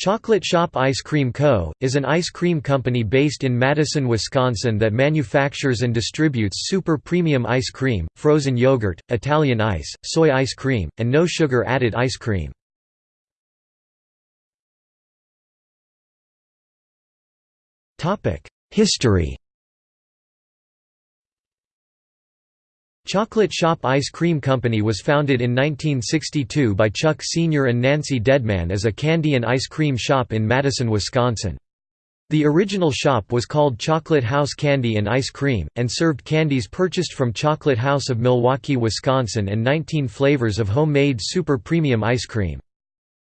Chocolate Shoppe Ice Cream Co., is an ice cream company based in Madison, Wisconsin that manufactures and distributes super premium ice cream, frozen yogurt, Italian ice, soy ice cream, and no sugar added ice cream. History Chocolate Shoppe Ice Cream Company was founded in 1962 by Chuck Sr. and Nancy Deadman as a candy and ice cream shop in Madison, Wisconsin. The original shop was called Chocolate House Candy and Ice Cream, and served candies purchased from Chocolate House of Milwaukee, Wisconsin and 19 flavors of homemade super premium ice cream.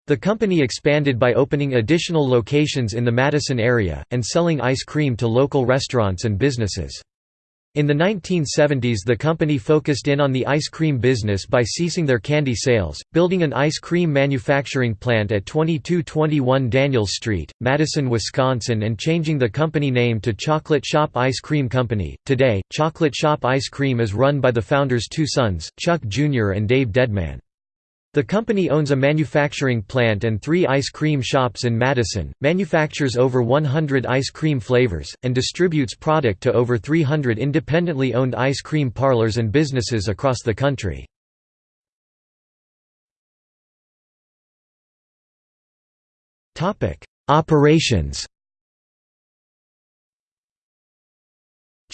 The company expanded by opening additional locations in the Madison area, and selling ice cream to local restaurants and businesses. In the 1970s the company focused in on the ice cream business by ceasing their candy sales, building an ice cream manufacturing plant at 2221 Daniels Street, Madison, Wisconsin and changing the company name to Chocolate Shoppe Ice Cream Company. Today, Chocolate Shoppe Ice Cream is run by the founders' two sons, Chuck Jr. and Dave Deadman. The company owns a manufacturing plant and three ice cream shops in Madison, manufactures over 100 ice cream flavors, and distributes product to over 300 independently owned ice cream parlors and businesses across the country. Operations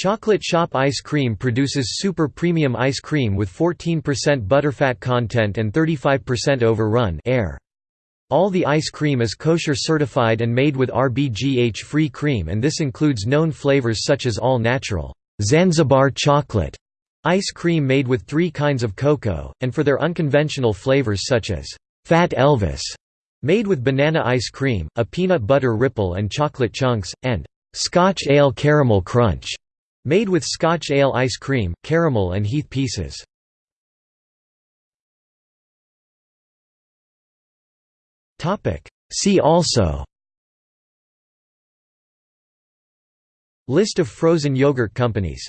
Chocolate Shoppe Ice Cream produces super premium ice cream with 14% butterfat content and 35% overrun air. All the ice cream is kosher certified and made with RBGH-free cream and this includes known flavors such as all-natural Zanzibar chocolate ice cream made with three kinds of cocoa, and for their unconventional flavors such as Fat Elvis, made with banana ice cream, a peanut butter ripple and chocolate chunks, and Scotch Ale Caramel Crunch Made with Scotch ale ice cream, caramel and heath pieces. See also List of frozen yogurt companies